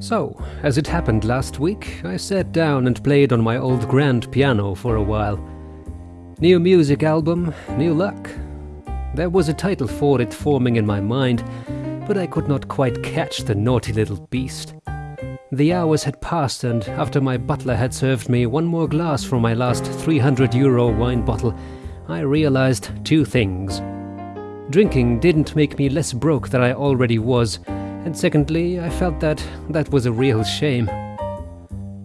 So, as it happened last week, I sat down and played on my old grand piano for a while. New music album, new luck. There was a title for it forming in my mind, but I could not quite catch the naughty little beast. The hours had passed, and after my butler had served me one more glass from my last 300 euro wine bottle, I realized two things. Drinking didn't make me less broke than I already was, and secondly, I felt that that was a real shame.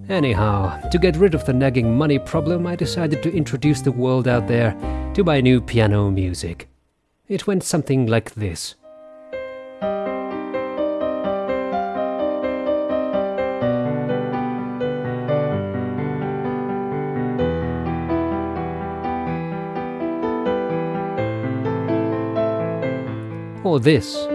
Anyhow, to get rid of the nagging money problem, I decided to introduce the world out there to my new piano music. It went something like this. Or this.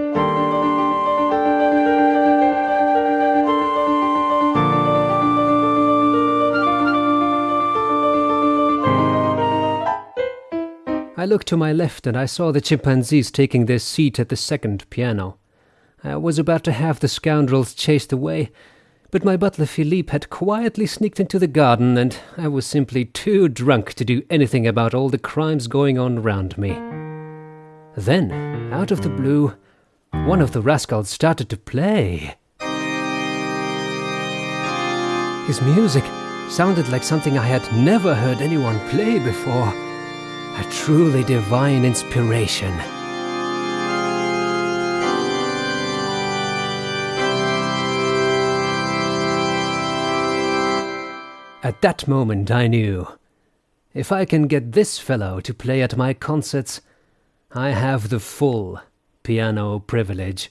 I looked to my left and I saw the chimpanzees taking their seat at the second piano. I was about to have the scoundrels chased away, but my butler Philippe had quietly sneaked into the garden and I was simply too drunk to do anything about all the crimes going on round me. Then, out of the blue, one of the rascals started to play. His music sounded like something I had never heard anyone play before. A truly divine inspiration. At that moment, I knew if I can get this fellow to play at my concerts, I have the full piano privilege.